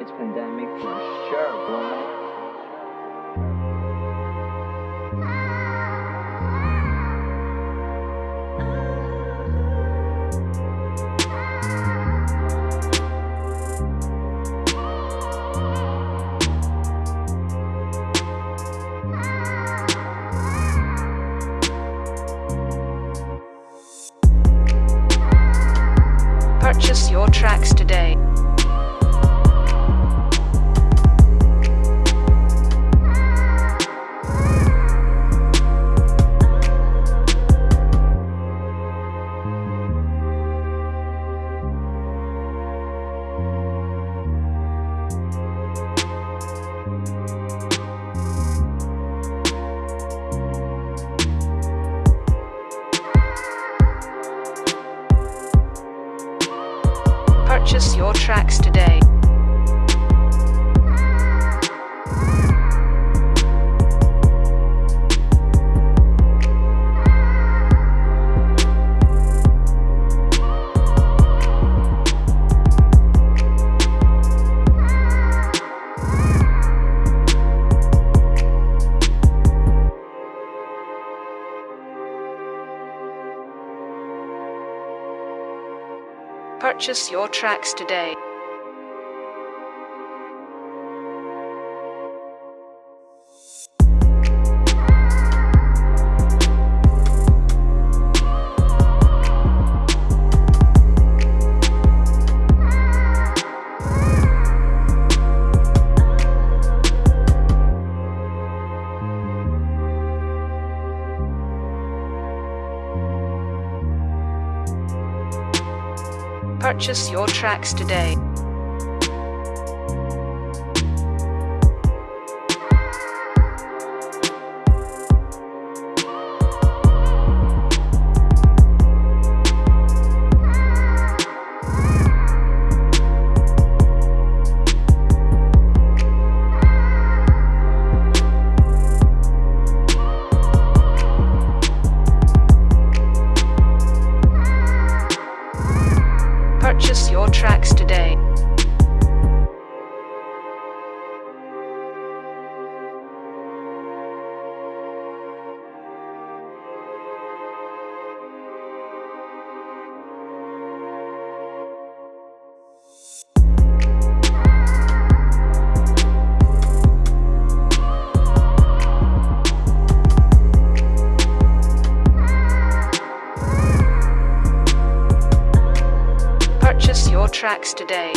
It's pandemic for sure, boy. Purchase your tracks today. Purchase your tracks today. Purchase your tracks today. Purchase your tracks today. Your tracks today. Purchase your tracks today.